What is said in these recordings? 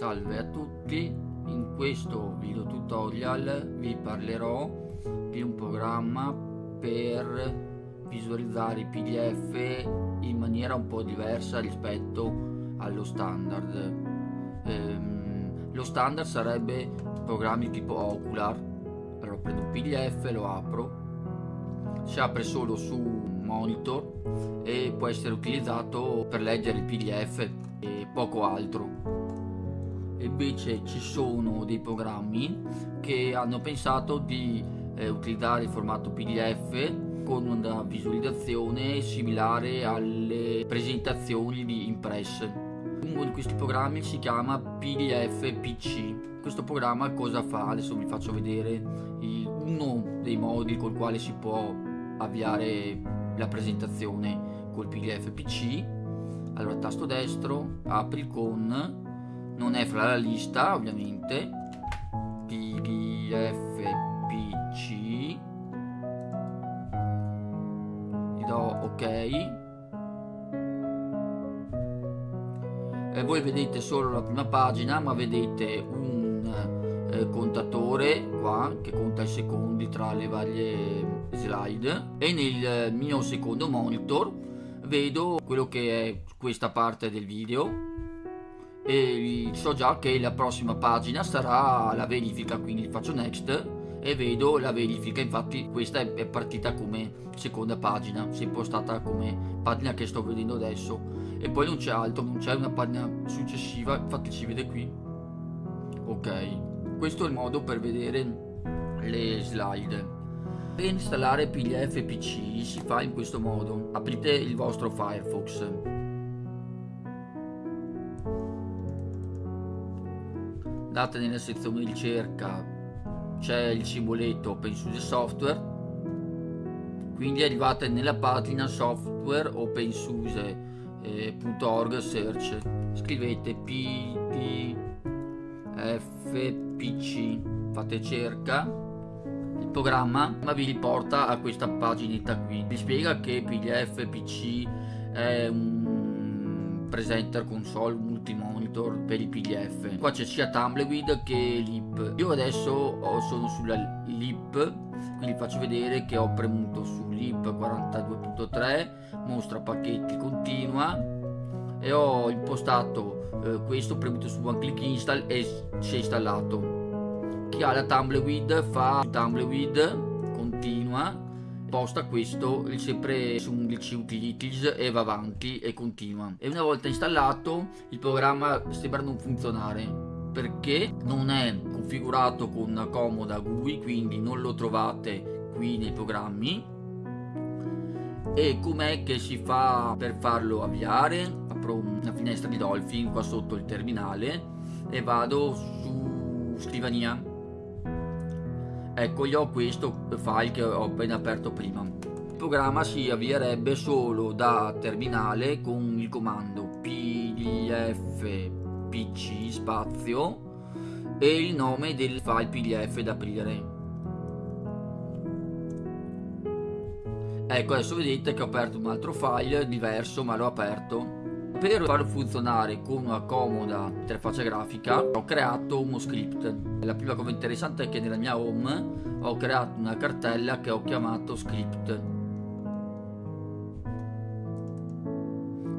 Salve a tutti, in questo video tutorial vi parlerò di un programma per visualizzare i pdf in maniera un po' diversa rispetto allo standard. Ehm, lo standard sarebbe programmi tipo Ocular. Allora prendo un pdf, lo apro si apre solo su monitor e può essere utilizzato per leggere il pdf e poco altro invece ci sono dei programmi che hanno pensato di eh, utilizzare il formato pdf con una visualizzazione similare alle presentazioni di Impress uno di questi programmi si chiama pdf pc questo programma cosa fa? adesso vi faccio vedere uno dei modi col quale si può avviare la presentazione col pdf pc allora tasto destro apri con non è fra la lista ovviamente. Pdf pc gli do ok. E voi vedete solo la prima pagina ma vedete un eh, contatore qua che conta i secondi tra le varie slide. E nel mio secondo monitor vedo quello che è questa parte del video e so già che la prossima pagina sarà la verifica quindi faccio next e vedo la verifica. Infatti questa è partita come seconda pagina si è impostata come pagina che sto vedendo adesso. E poi non c'è altro non c'è una pagina successiva infatti si vede qui. Ok questo è il modo per vedere le slide. Per installare pdf pc si fa in questo modo. Aprite il vostro firefox andate nella sezione ricerca c'è il simboletto OpenSUSE Software quindi arrivate nella pagina software OpenSUSE.org eh, search scrivete pdfpc fate cerca il programma ma vi riporta a questa paginetta qui. Vi spiega che pdfpc è un presenter console multimonitor monitor per i pdf qua c'è sia tumbleweed che lip. Io adesso sono sulla lip quindi faccio vedere che ho premuto su lip 42.3 mostra pacchetti continua. E ho impostato eh, questo premuto su one click install e si è installato. Chi ha la tumbleweed fa tumbleweed continua posta questo sempre su un glitch utilities e va avanti e continua. E una volta installato il programma sembra non funzionare perché non è configurato con una comoda GUI quindi non lo trovate qui nei programmi. E com'è che si fa per farlo avviare? Apro una finestra di Dolphin qua sotto il terminale e vado su scrivania ecco io ho questo file che ho appena aperto prima. Il programma si avvierebbe solo da terminale con il comando pdf pc spazio e il nome del file pdf da aprire. Ecco adesso vedete che ho aperto un altro file diverso ma l'ho aperto per farlo funzionare con una comoda interfaccia grafica ho creato uno script. La prima cosa interessante è che nella mia home ho creato una cartella che ho chiamato script.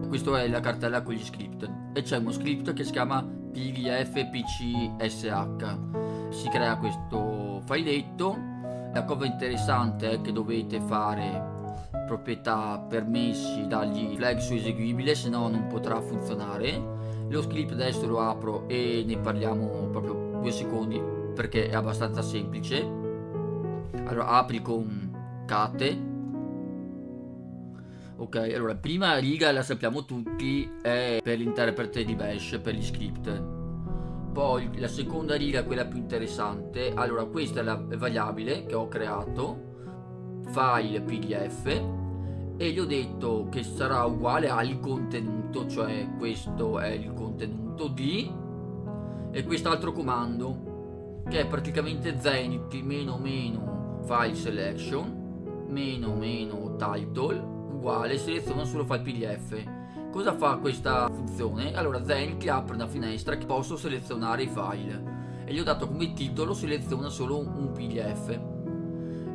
Questa è la cartella con gli script. E c'è uno script che si chiama pdfpcsh si crea questo filetto la cosa interessante è che dovete fare proprietà permessi dagli flag su eseguibile se no non potrà funzionare. Lo script adesso lo apro e ne parliamo proprio due secondi perché è abbastanza semplice. Allora apri con cate ok allora prima riga la sappiamo tutti è per l'interprete di bash per gli script. Poi la seconda riga quella più interessante allora questa è la variabile che ho creato file pdf e gli ho detto che sarà uguale al contenuto cioè questo è il contenuto di e quest'altro comando che è praticamente zenith meno meno file selection meno meno title uguale seleziona solo file pdf Cosa fa questa funzione? Allora Zen ti apre una finestra che posso selezionare i file e gli ho dato come titolo seleziona solo un pdf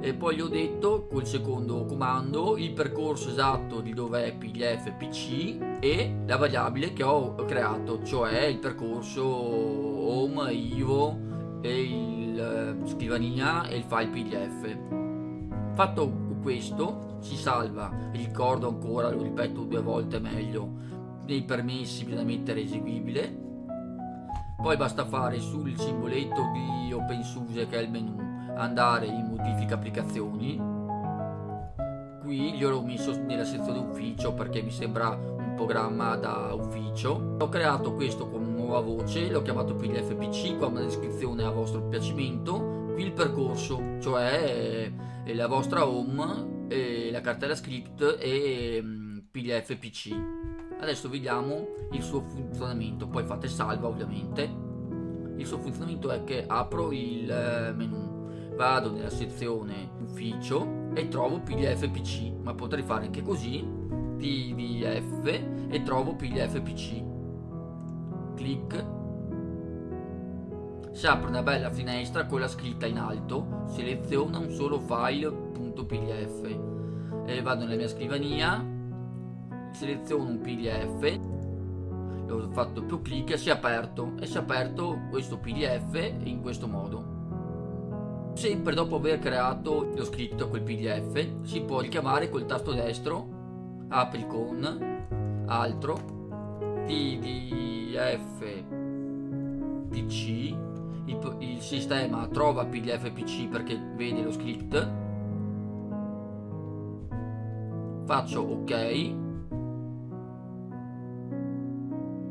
e poi gli ho detto col secondo comando il percorso esatto di dove è pdf pc e la variabile che ho creato cioè il percorso home ivo e il eh, scrivania e il file pdf fatto questo si salva ricordo ancora lo ripeto due volte meglio nei permessi bisogna mettere eseguibile. Poi basta fare sul simboletto di OpenSUSE che è il menu andare in modifica applicazioni. Qui gliel'ho messo nella sezione ufficio perché mi sembra un programma da ufficio. Ho creato questo con nuova voce l'ho chiamato pdf pc qua una descrizione a vostro piacimento. Qui il percorso cioè la vostra home la cartella script e mm, pdf pc adesso vediamo il suo funzionamento poi fate salva ovviamente. Il suo funzionamento è che apro il eh, menu vado nella sezione ufficio e trovo pdf pc ma potrei fare anche così pdf e trovo pdf pc clic. Si apre una bella finestra con la scritta in alto seleziona un solo file.pdf e vado nella mia scrivania seleziono un pdf ho fatto più clic e si è aperto e si è aperto questo pdf in questo modo sempre dopo aver creato lo scritto quel pdf si può richiamare col tasto destro apri con altro pdf pc il, il sistema trova pdf pc perché vede lo script. Faccio ok.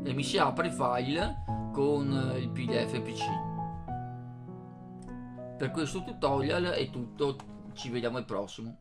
E mi si apre il file con il pdf pc per questo tutorial è tutto. Ci vediamo al prossimo